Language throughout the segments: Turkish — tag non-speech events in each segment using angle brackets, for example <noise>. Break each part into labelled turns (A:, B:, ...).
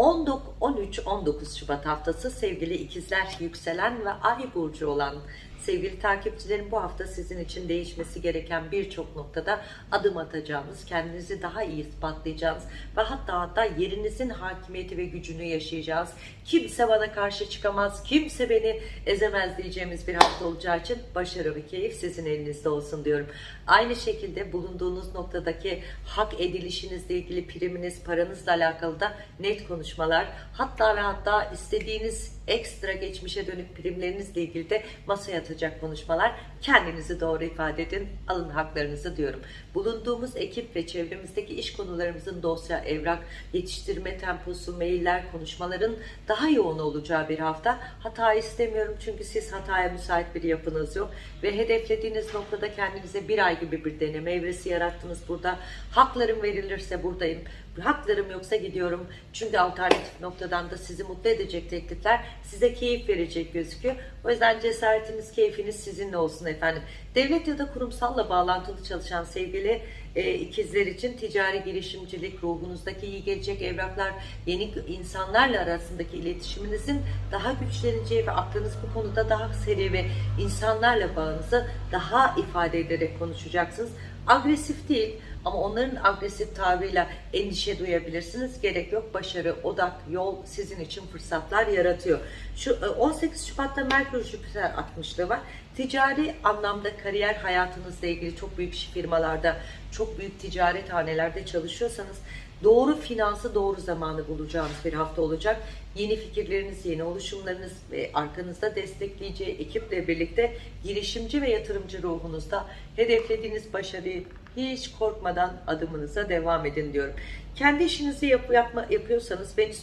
A: 13-19 Şubat haftası sevgili ikizler, yükselen ve ay burcu olan sevgili takipçilerim bu hafta sizin için değişmesi gereken birçok noktada adım atacağınız, kendinizi daha iyi ispatlayacağınız ve hatta hatta yerinizin hakimiyeti ve gücünü yaşayacağız. Kimse bana karşı çıkamaz, kimse beni ezemez diyeceğimiz bir hafta olacağı için başarı ve keyif sizin elinizde olsun diyorum. Aynı şekilde bulunduğunuz noktadaki hak edilişinizle ilgili priminiz, paranızla alakalı da net konuşmalar, hatta ve hatta istediğiniz ekstra geçmişe dönük primlerinizle ilgili de masaya atacak konuşmalar. Kendinizi doğru ifade edin, alın haklarınızı diyorum. Bulunduğumuz ekip ve çevremizdeki iş konularımızın dosya, evrak, yetiştirme temposu, mailler, konuşmaların daha yoğun olacağı bir hafta. Hata istemiyorum çünkü siz hataya müsait bir yapınız yok. Ve hedeflediğiniz noktada kendinize bir ay gibi bir deneme evresi yarattınız burada. Haklarım verilirse buradayım. Haklarım yoksa gidiyorum. Çünkü alternatif noktadan da sizi mutlu edecek teklifler size keyif verecek gözüküyor. O yüzden cesaretiniz, keyfiniz sizinle olsun efendim. Devlet ya da kurumsalla bağlantılı çalışan sevgili e, ikizler için ticari girişimcilik, ruhunuzdaki iyi gelecek evraklar, yeni insanlarla arasındaki iletişiminizin daha güçleneceği ve aklınız bu konuda daha seri ve insanlarla bağınızı daha ifade ederek konuşacaksınız. Agresif değil ama onların agresif tavrıyla endişe duyabilirsiniz. Gerek yok. Başarı, odak, yol sizin için fırsatlar yaratıyor. Şu e, 18 Şubat'ta Merkür Jüpiter 60'lığı var. Ticari anlamda kariyer hayatınızla ilgili çok büyük firmalarda, çok büyük ticaret hanelerde çalışıyorsanız doğru finansı doğru zamanı bulacağınız bir hafta olacak. Yeni fikirleriniz, yeni oluşumlarınız ve arkanızda destekleyeceği ekiple birlikte girişimci ve yatırımcı ruhunuzda hedeflediğiniz başarıyı hiç korkmadan adımınıza devam edin diyorum. Kendi işinizi yap, yapma, yapıyorsanız Venüs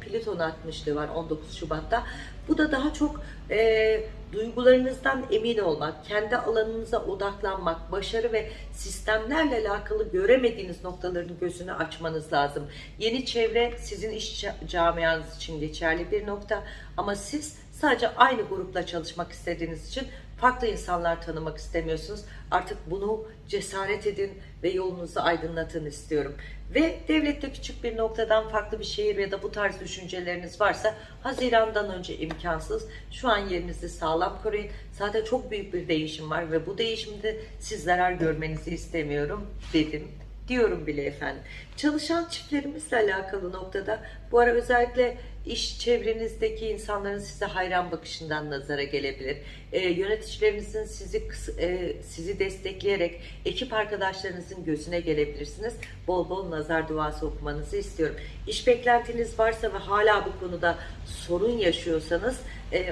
A: Plüton 60'lığı var 19 Şubat'ta. Bu da daha çok e, duygularınızdan emin olmak, kendi alanınıza odaklanmak, başarı ve sistemlerle alakalı göremediğiniz noktaların gözünü açmanız lazım. Yeni çevre sizin iş camianız için geçerli bir nokta ama siz sadece aynı grupla çalışmak istediğiniz için farklı insanlar tanımak istemiyorsunuz. Artık bunu cesaret edin ve yolunuzu aydınlatın istiyorum. Ve devlette küçük bir noktadan farklı bir şehir ya da bu tarz düşünceleriniz varsa Haziran'dan önce imkansız. Şu an yerinizi sağlam koruyun. Zaten çok büyük bir değişim var ve bu değişimde siz zarar görmenizi istemiyorum dedim diyorum bile efendim. Çalışan çiftlerimizle alakalı noktada bu ara özellikle iş çevrenizdeki insanların size hayran bakışından nazara gelebilir. E, yöneticilerinizin sizi e, sizi destekleyerek ekip arkadaşlarınızın gözüne gelebilirsiniz. Bol bol nazar duası okumanızı istiyorum. İş beklentiniz varsa ve hala bu konuda sorun yaşıyorsanız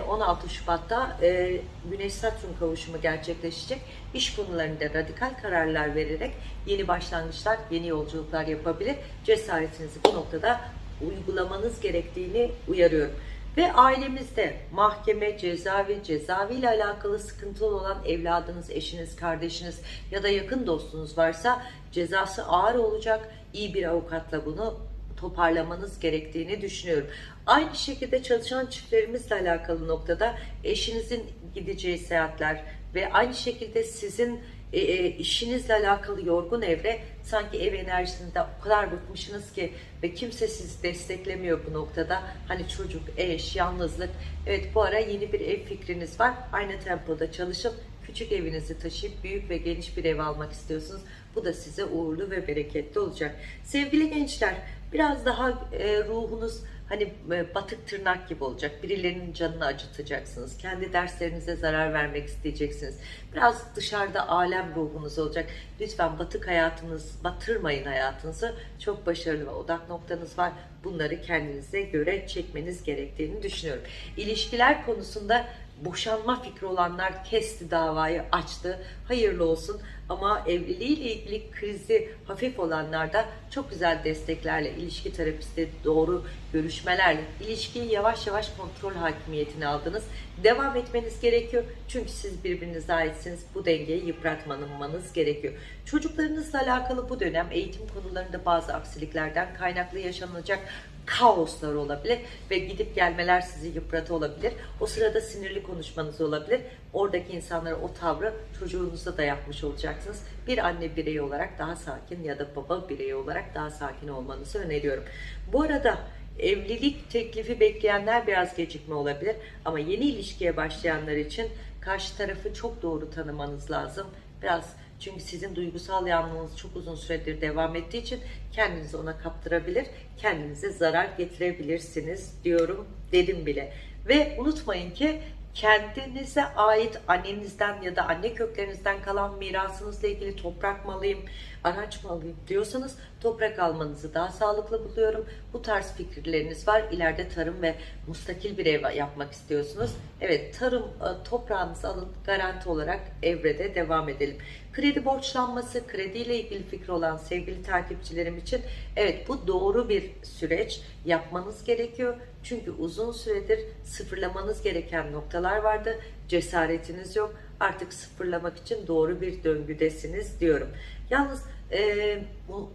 A: 16 Şubat'ta e, Güneş Satürn kavuşumu gerçekleşecek. İş konularında radikal kararlar vererek yeni başlangıçlar, yeni yolculuklar yapabilir. Cesaretinizi bu noktada uygulamanız gerektiğini uyarıyorum. Ve ailemizde mahkeme, cezaevi, cezaevi ile alakalı sıkıntılı olan evladınız, eşiniz, kardeşiniz ya da yakın dostunuz varsa cezası ağır olacak. İyi bir avukatla bunu toparlamanız gerektiğini düşünüyorum. Aynı şekilde çalışan çiftlerimizle alakalı noktada eşinizin gideceği seyahatler ve aynı şekilde sizin e, e, işinizle alakalı yorgun evre sanki ev enerjisinde o kadar bıkmışsınız ki ve kimse sizi desteklemiyor bu noktada. Hani çocuk, eş, yalnızlık. Evet bu ara yeni bir ev fikriniz var. Aynı tempoda çalışıp küçük evinizi taşıyıp büyük ve geniş bir ev almak istiyorsunuz. Bu da size uğurlu ve bereketli olacak. Sevgili gençler biraz daha e, ruhunuz hani e, batık tırnak gibi olacak. Birilerinin canını acıtacaksınız. Kendi derslerinize zarar vermek isteyeceksiniz. Biraz dışarıda alem ruhunuz olacak. Lütfen batık hayatınız, batırmayın hayatınızı. Çok başarılı ve odak noktanız var. Bunları kendinize göre çekmeniz gerektiğini düşünüyorum. İlişkiler konusunda boşanma fikri olanlar kesti davayı açtı. Hayırlı olsun. Ama evliliğiyle ilgili krizi hafif olanlar da çok güzel desteklerle, ilişki terapisti, doğru görüşmelerle ilişkiyi yavaş yavaş kontrol hakimiyetine aldınız. Devam etmeniz gerekiyor. Çünkü siz birbirinize aitsiniz. Bu dengeyi yıpratmamanız gerekiyor. Çocuklarınızla alakalı bu dönem eğitim konularında bazı aksiliklerden kaynaklı yaşanacak kaoslar olabilir ve gidip gelmeler sizi yıpratı olabilir. O sırada sinirli konuşmanız olabilir. Oradaki insanlara o tavrı çocuğunuzda da yapmış olacaksınız. Bir anne bireyi olarak daha sakin ya da baba bireyi olarak daha sakin olmanızı öneriyorum. Bu arada Evlilik teklifi bekleyenler biraz gecikme olabilir ama yeni ilişkiye başlayanlar için karşı tarafı çok doğru tanımanız lazım. Biraz çünkü sizin duygusal yanlılığınız çok uzun süredir devam ettiği için kendinizi ona kaptırabilir, kendinize zarar getirebilirsiniz diyorum dedim bile. Ve unutmayın ki kendinize ait annenizden ya da anne köklerinizden kalan mirasınızla ilgili toprak mı alayım, araç mı alayım diyorsanız toprak almanızı daha sağlıklı buluyorum. Bu tarz fikirleriniz var. İleride tarım ve mustakil bir ev yapmak istiyorsunuz. Evet tarım e, toprağınızı alın garanti olarak evrede devam edelim. Kredi borçlanması, krediyle ilgili fikri olan sevgili takipçilerim için evet bu doğru bir süreç yapmanız gerekiyor. Çünkü uzun süredir sıfırlamanız gereken noktalar vardı. Cesaretiniz yok. Artık sıfırlamak için doğru bir döngüdesiniz diyorum. Yalnız e, bu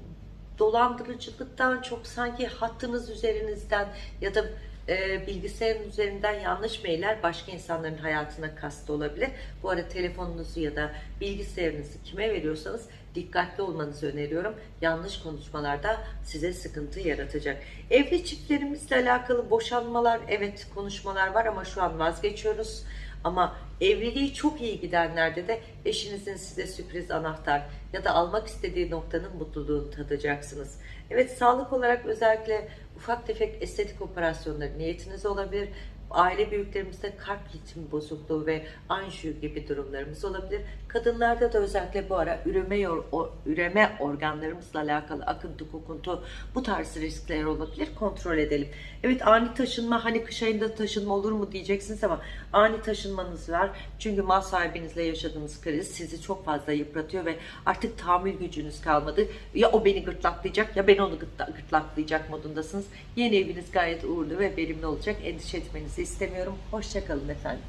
A: dolandırıcılıktan çok sanki hattınız üzerinizden ya da e, bilgisayarın üzerinden yanlış mailler başka insanların hayatına kastı olabilir. Bu arada telefonunuzu ya da bilgisayarınızı kime veriyorsanız dikkatli olmanızı öneriyorum. Yanlış konuşmalarda size sıkıntı yaratacak. Evli çiftlerimizle alakalı boşanmalar, evet konuşmalar var ama şu an vazgeçiyoruz. Ama evliliği çok iyi gidenlerde de eşinizin size sürpriz anahtar ya da almak istediği noktanın mutluluğunu tadacaksınız. Evet sağlık olarak özellikle ufak tefek estetik operasyonları niyetiniz olabilir. Aile büyüklerimizde kalp ritmi bozukluğu ve anjiyo gibi durumlarımız olabilir. Kadınlarda da özellikle bu ara üreme, yor- o- üreme organlarımızla alakalı akıntı, kokuntu bu tarz riskler olabilir. Kontrol edelim. Evet ani taşınma hani kış ayında taşınma olur mu diyeceksiniz ama ani taşınmanız var. Çünkü mal sahibinizle yaşadığınız kriz sizi çok fazla yıpratıyor ve artık tahammül gücünüz kalmadı. Ya o beni gırtlaklayacak ya ben onu gırtla- gırtlaklayacak modundasınız. Yeni eviniz gayet uğurlu ve verimli olacak. Endişe etmenizi istemiyorum. Hoşçakalın efendim.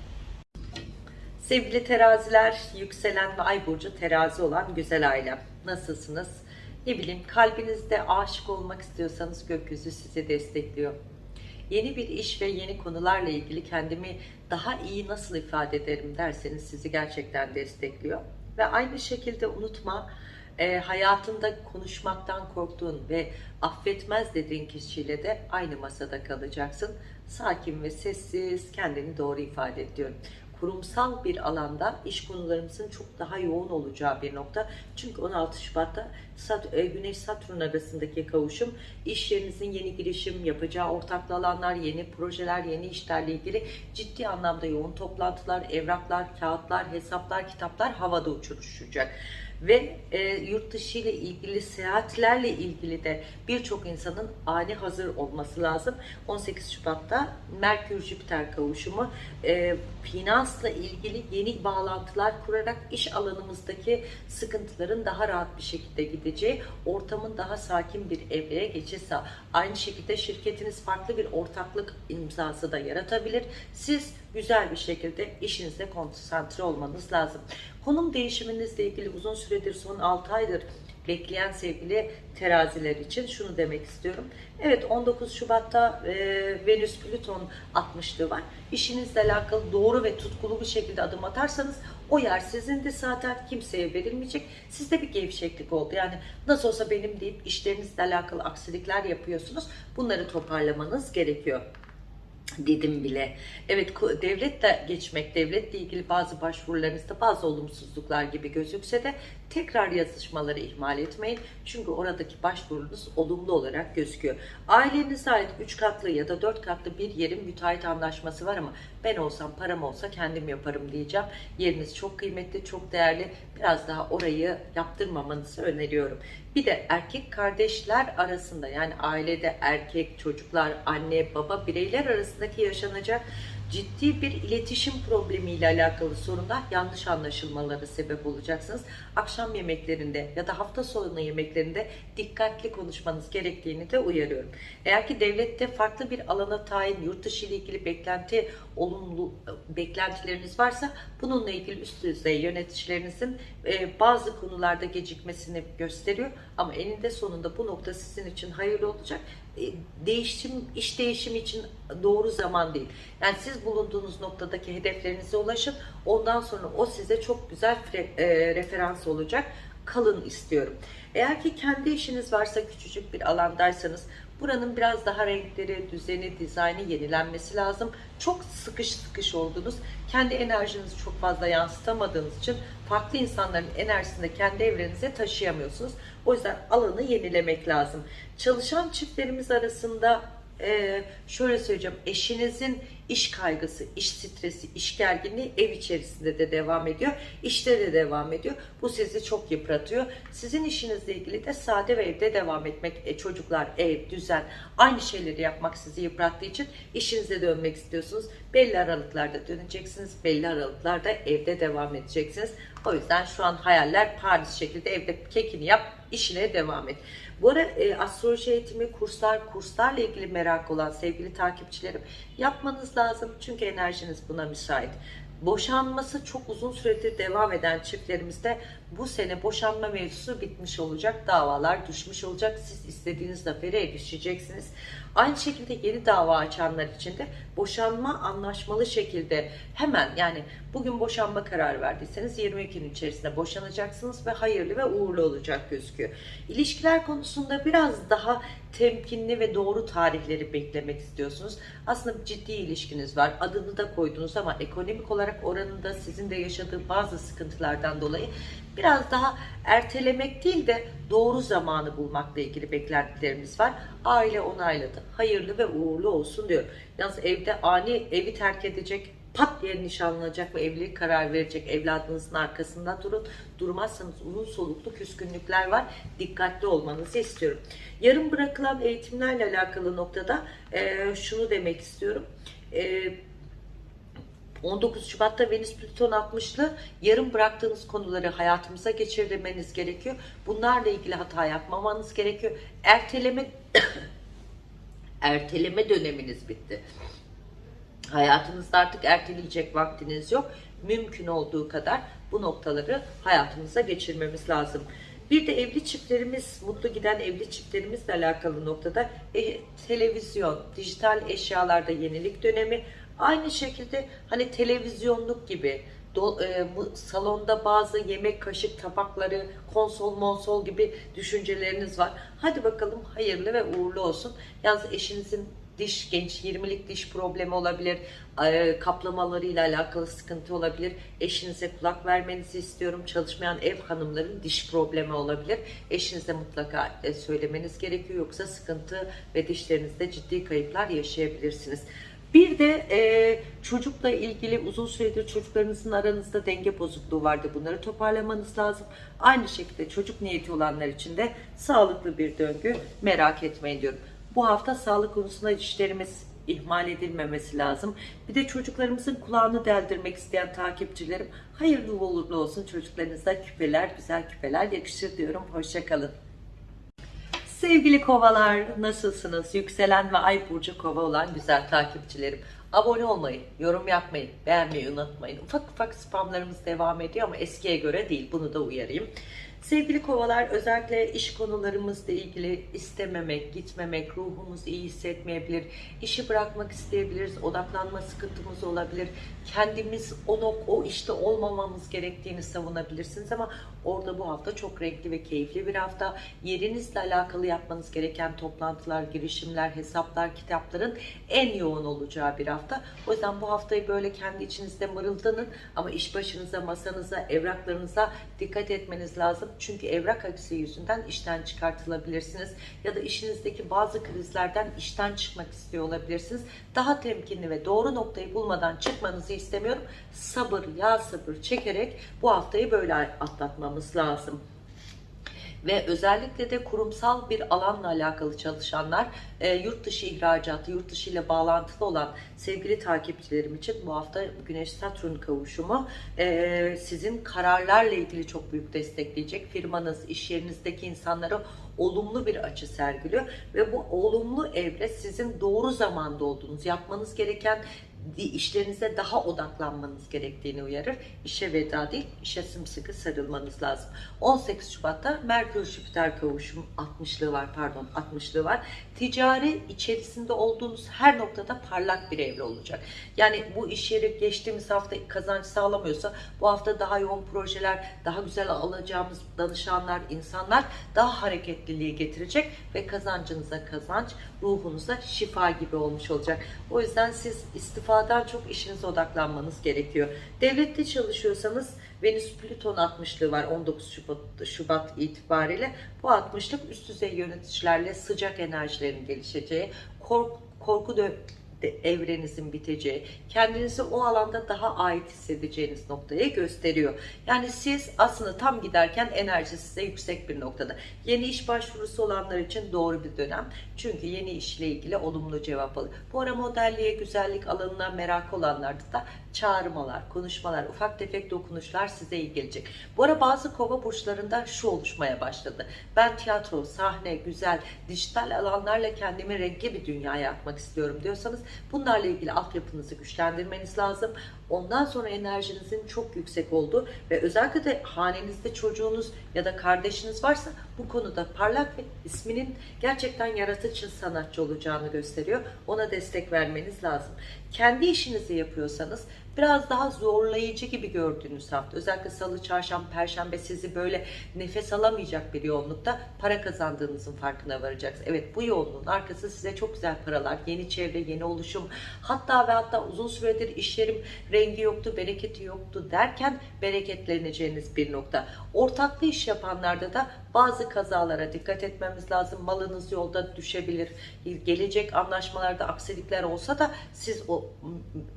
A: Sevgili teraziler, yükselen ve ay burcu terazi olan güzel ailem. Nasılsınız? Ne bileyim kalbinizde aşık olmak istiyorsanız gökyüzü sizi destekliyor. Yeni bir iş ve yeni konularla ilgili kendimi daha iyi nasıl ifade ederim derseniz sizi gerçekten destekliyor. Ve aynı şekilde unutma e, hayatında konuşmaktan korktuğun ve affetmez dediğin kişiyle de aynı masada kalacaksın. Sakin ve sessiz kendini doğru ifade et kurumsal bir alanda iş konularımızın çok daha yoğun olacağı bir nokta. Çünkü 16 Şubat'ta Sat- e, Güneş Satürn arasındaki kavuşum iş yerinizin yeni girişim yapacağı ortaklı alanlar, yeni projeler, yeni işlerle ilgili ciddi anlamda yoğun toplantılar, evraklar, kağıtlar, hesaplar, kitaplar havada uçuruşacak ve e, yurt dışı ile ilgili seyahatlerle ilgili de birçok insanın ani hazır olması lazım. 18 Şubat'ta Merkür Jüpiter kavuşumu e, finansla ilgili yeni bağlantılar kurarak iş alanımızdaki sıkıntıların daha rahat bir şekilde gideceği, ortamın daha sakin bir evreye geçişse aynı şekilde şirketiniz farklı bir ortaklık imzası da yaratabilir. Siz güzel bir şekilde işinize konsantre olmanız lazım. Konum değişiminizle ilgili uzun süredir son 6 aydır bekleyen sevgili teraziler için şunu demek istiyorum. Evet 19 Şubat'ta e, Venüs Plüton 60'lığı var. İşinizle alakalı doğru ve tutkulu bir şekilde adım atarsanız o yer sizin de zaten kimseye verilmeyecek. Sizde bir gevşeklik oldu. Yani nasıl olsa benim deyip işlerinizle alakalı aksilikler yapıyorsunuz. Bunları toparlamanız gerekiyor dedim bile. Evet ko- devletle geçmek, devletle ilgili bazı başvurularınızda bazı olumsuzluklar gibi gözükse de tekrar yazışmaları ihmal etmeyin. Çünkü oradaki başvurunuz olumlu olarak gözüküyor. Ailenize ait 3 katlı ya da 4 katlı bir yerin müteahhit anlaşması var ama ben olsam param olsa kendim yaparım diyeceğim. Yeriniz çok kıymetli, çok değerli. Biraz daha orayı yaptırmamanızı öneriyorum. Bir de erkek kardeşler arasında yani ailede erkek, çocuklar, anne, baba bireyler arasındaki yaşanacak ciddi bir iletişim problemiyle alakalı sorunlar yanlış anlaşılmalara sebep olacaksınız. Akşam yemeklerinde ya da hafta sonu yemeklerinde dikkatli konuşmanız gerektiğini de uyarıyorum. Eğer ki devlette farklı bir alana tayin, yurt dışı ile ilgili beklenti, olumlu beklentileriniz varsa bununla ilgili üst düzey yöneticilerinizin e, bazı konularda gecikmesini gösteriyor. Ama eninde sonunda bu nokta sizin için hayırlı olacak. E, değişim, iş değişimi için doğru zaman değil. Yani siz bulunduğunuz noktadaki hedeflerinize ulaşın. Ondan sonra o size çok güzel e, referans olacak. Kalın istiyorum. Eğer ki kendi işiniz varsa küçücük bir alandaysanız Buranın biraz daha renkleri, düzeni, dizaynı yenilenmesi lazım. Çok sıkış sıkış oldunuz. Kendi enerjinizi çok fazla yansıtamadığınız için farklı insanların enerjisini de kendi evrenize taşıyamıyorsunuz. O yüzden alanı yenilemek lazım. Çalışan çiftlerimiz arasında ee, şöyle söyleyeceğim eşinizin iş kaygısı, iş stresi, iş gerginliği ev içerisinde de devam ediyor. işte de devam ediyor. Bu sizi çok yıpratıyor. Sizin işinizle ilgili de sade ve evde devam etmek, e, çocuklar, ev, düzen aynı şeyleri yapmak sizi yıprattığı için işinize dönmek istiyorsunuz. Belli aralıklarda döneceksiniz. Belli aralıklarda evde devam edeceksiniz. O yüzden şu an hayaller Paris şekilde evde kekini yap, işine devam et. Bu ara e, astroloji eğitimi, kurslar, kurslarla ilgili merak olan sevgili takipçilerim yapmanız lazım. Çünkü enerjiniz buna müsait. Boşanması çok uzun süredir devam eden çiftlerimizde bu sene boşanma mevzusu bitmiş olacak. Davalar düşmüş olacak. Siz istediğiniz zafere erişeceksiniz. Aynı şekilde yeni dava açanlar için de boşanma anlaşmalı şekilde hemen yani bugün boşanma kararı verdiyseniz 22 gün içerisinde boşanacaksınız ve hayırlı ve uğurlu olacak gözüküyor. İlişkiler konusunda biraz daha temkinli ve doğru tarihleri beklemek istiyorsunuz. Aslında ciddi ilişkiniz var. Adını da koydunuz ama ekonomik olarak oranında sizin de yaşadığı bazı sıkıntılardan dolayı biraz daha ertelemek değil de doğru zamanı bulmakla ilgili beklentilerimiz var. Aile onayladı. Hayırlı ve uğurlu olsun diyor. Yalnız evde ani evi terk edecek pat diye nişanlanacak ve evlilik karar verecek evladınızın arkasında durun. Durmazsanız uzun soluklu küskünlükler var. Dikkatli olmanızı istiyorum. Yarım bırakılan eğitimlerle alakalı noktada e, şunu demek istiyorum. E, 19 Şubat'ta Venüs Plüton 60'lı yarım bıraktığınız konuları hayatımıza geçirmeniz gerekiyor. Bunlarla ilgili hata yapmamanız gerekiyor. Erteleme <coughs> erteleme döneminiz bitti. Hayatınızda artık erteleyecek vaktiniz yok. Mümkün olduğu kadar bu noktaları hayatımıza geçirmemiz lazım. Bir de evli çiftlerimiz, mutlu giden evli çiftlerimizle alakalı noktada e, televizyon, dijital eşyalarda yenilik dönemi, aynı şekilde hani televizyonluk gibi do, e, salonda bazı yemek kaşık tabakları, konsol monsol gibi düşünceleriniz var. Hadi bakalım hayırlı ve uğurlu olsun. Yalnız eşinizin diş genç 20'lik diş problemi olabilir. E, kaplamalarıyla alakalı sıkıntı olabilir. Eşinize kulak vermenizi istiyorum. Çalışmayan ev hanımların diş problemi olabilir. Eşinize mutlaka e, söylemeniz gerekiyor. Yoksa sıkıntı ve dişlerinizde ciddi kayıplar yaşayabilirsiniz. Bir de e, çocukla ilgili uzun süredir çocuklarınızın aranızda denge bozukluğu vardı. Bunları toparlamanız lazım. Aynı şekilde çocuk niyeti olanlar için de sağlıklı bir döngü merak etmeyin diyorum. Bu hafta sağlık konusunda işlerimiz ihmal edilmemesi lazım. Bir de çocuklarımızın kulağını deldirmek isteyen takipçilerim hayırlı uğurlu olsun. Çocuklarınıza küpeler, güzel küpeler yakışır diyorum. Hoşçakalın. Sevgili kovalar nasılsınız? Yükselen ve ay burcu kova olan güzel takipçilerim. Abone olmayı, yorum yapmayı, beğenmeyi unutmayın. Ufak ufak spamlarımız devam ediyor ama eskiye göre değil. Bunu da uyarayım. Sevgili kovalar özellikle iş konularımızla ilgili istememek, gitmemek, ruhumuz iyi hissetmeyebilir, işi bırakmak isteyebiliriz, odaklanma sıkıntımız olabilir, kendimiz o, nok o işte olmamamız gerektiğini savunabilirsiniz ama orada bu hafta çok renkli ve keyifli bir hafta. Yerinizle alakalı yapmanız gereken toplantılar, girişimler, hesaplar, kitapların en yoğun olacağı bir hafta. O yüzden bu haftayı böyle kendi içinizde mırıldanın ama iş başınıza, masanıza, evraklarınıza dikkat etmeniz lazım. Çünkü evrak aksi yüzünden işten çıkartılabilirsiniz. Ya da işinizdeki bazı krizlerden işten çıkmak istiyor olabilirsiniz. Daha temkinli ve doğru noktayı bulmadan çıkmanızı istemiyorum. Sabır, ya sabır çekerek bu haftayı böyle atlatmamız lazım ve özellikle de kurumsal bir alanla alakalı çalışanlar e, yurt dışı ihracatı, yurt dışı ile bağlantılı olan sevgili takipçilerim için bu hafta Güneş Satürn kavuşumu e, sizin kararlarla ilgili çok büyük destekleyecek. Firmanız, iş yerinizdeki insanlara olumlu bir açı sergiliyor ve bu olumlu evre sizin doğru zamanda olduğunuz, yapmanız gereken işlerinize daha odaklanmanız gerektiğini uyarır. İşe veda değil, işe sımsıkı sarılmanız lazım. 18 Şubat'ta Merkür Jüpiter kavuşum 60'lığı var pardon 60'lığı var. Ticari içerisinde olduğunuz her noktada parlak bir evre olacak. Yani bu iş yeri geçtiğimiz hafta kazanç sağlamıyorsa bu hafta daha yoğun projeler, daha güzel alacağımız danışanlar, insanlar daha hareketliliği getirecek ve kazancınıza kazanç, ruhunuza şifa gibi olmuş olacak. O yüzden siz istifadan çok işinize odaklanmanız gerekiyor. Devlette çalışıyorsanız Venüs Plüton 60'lığı var 19 Şubat, Şubat itibariyle. Bu 60'lık üst düzey yöneticilerle sıcak enerjilerin gelişeceği, kork, korku dö- evrenizin biteceği, kendinizi o alanda daha ait hissedeceğiniz noktayı gösteriyor. Yani siz aslında tam giderken enerji size yüksek bir noktada. Yeni iş başvurusu olanlar için doğru bir dönem. Çünkü yeni işle ilgili olumlu cevap alıyor. Bu ara modelliğe, güzellik alanına merak olanlarda da çağrımalar, konuşmalar, ufak tefek dokunuşlar size iyi gelecek. Bu ara bazı kova burçlarında şu oluşmaya başladı. Ben tiyatro, sahne, güzel, dijital alanlarla kendimi renkli bir dünyaya atmak istiyorum diyorsanız bunlarla ilgili altyapınızı güçlendirmeniz lazım. Ondan sonra enerjinizin çok yüksek olduğu ve özellikle de hanenizde çocuğunuz ya da kardeşiniz varsa bu konuda parlak ve isminin gerçekten yaratıcı sanatçı olacağını gösteriyor. Ona destek vermeniz lazım. Kendi işinizi yapıyorsanız biraz daha zorlayıcı gibi gördüğünüz hafta özellikle salı, çarşamba, perşembe sizi böyle nefes alamayacak bir yoğunlukta para kazandığınızın farkına varacaksınız. Evet bu yoğunluğun arkası size çok güzel paralar, yeni çevre, yeni oluşum hatta ve hatta uzun süredir işlerim rengi yoktu, bereketi yoktu derken bereketleneceğiniz bir nokta. Ortaklı iş yapanlarda da bazı kazalara dikkat etmemiz lazım. Malınız yolda düşebilir. Gelecek anlaşmalarda aksilikler olsa da siz o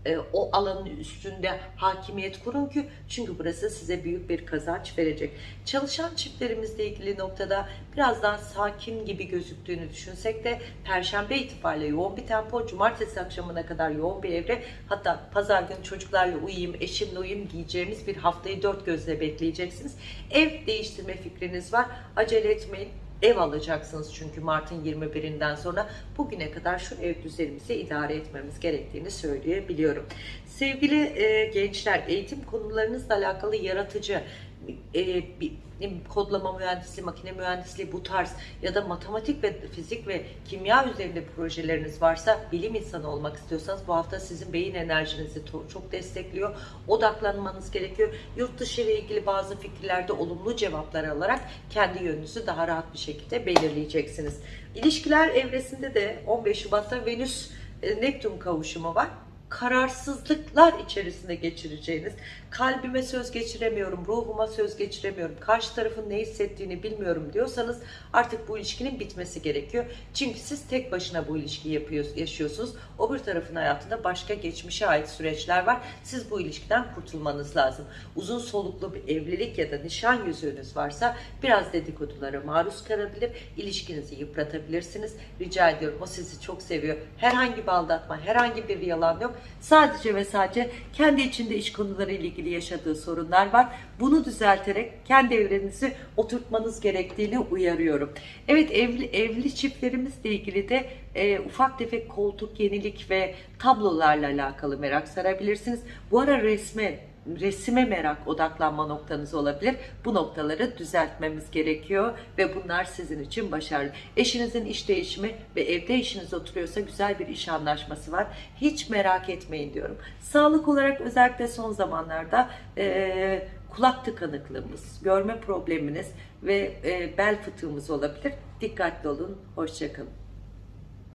A: e, o alanın üstünde hakimiyet kurun ki çünkü burası size büyük bir kazanç verecek. Çalışan çiftlerimizle ilgili noktada biraz daha sakin gibi gözüktüğünü düşünsek de Perşembe itibariyle yoğun bir tempo, Cumartesi akşamına kadar yoğun bir evre, hatta Pazar günü çocuklarla uyuyayım, eşimle uyuyayım diyeceğimiz bir haftayı dört gözle bekleyeceksiniz. Ev değiştirme fikriniz var, acele etmeyin. Ev alacaksınız çünkü Mart'ın 21'inden sonra bugüne kadar şu ev düzenimizi idare etmemiz gerektiğini söyleyebiliyorum. Sevgili e, gençler, eğitim konularınızla alakalı yaratıcı e, bir, kodlama mühendisliği, makine mühendisliği bu tarz ya da matematik ve fizik ve kimya üzerinde projeleriniz varsa bilim insanı olmak istiyorsanız bu hafta sizin beyin enerjinizi çok destekliyor. Odaklanmanız gerekiyor. Yurt dışı ile ilgili bazı fikirlerde olumlu cevaplar alarak kendi yönünüzü daha rahat bir şekilde belirleyeceksiniz. İlişkiler evresinde de 15 Şubat'ta Venüs e, Neptün kavuşumu var kararsızlıklar içerisinde geçireceğiniz, kalbime söz geçiremiyorum, ruhuma söz geçiremiyorum, karşı tarafın ne hissettiğini bilmiyorum diyorsanız artık bu ilişkinin bitmesi gerekiyor. Çünkü siz tek başına bu ilişkiyi yapıyorsunuz, yaşıyorsunuz. O bir tarafın hayatında başka geçmişe ait süreçler var. Siz bu ilişkiden kurtulmanız lazım. Uzun soluklu bir evlilik ya da nişan yüzüğünüz varsa biraz dedikodulara maruz kalabilir, ilişkinizi yıpratabilirsiniz. Rica ediyorum o sizi çok seviyor. Herhangi bir aldatma, herhangi bir yalan yok. Sadece ve sadece kendi içinde iş konuları ile ilgili yaşadığı sorunlar var. Bunu düzelterek kendi evreninizi oturtmanız gerektiğini uyarıyorum. Evet evli, evli çiftlerimizle ilgili de e, ufak tefek koltuk, yenilik ve tablolarla alakalı merak sarabilirsiniz. Bu ara resme resime merak odaklanma noktanız olabilir. Bu noktaları düzeltmemiz gerekiyor ve bunlar sizin için başarılı. Eşinizin iş değişimi ve evde işiniz oturuyorsa güzel bir iş anlaşması var. Hiç merak etmeyin diyorum. Sağlık olarak özellikle son zamanlarda e, kulak tıkanıklığımız, görme probleminiz ve e, bel fıtığımız olabilir. Dikkatli olun. Hoşçakalın.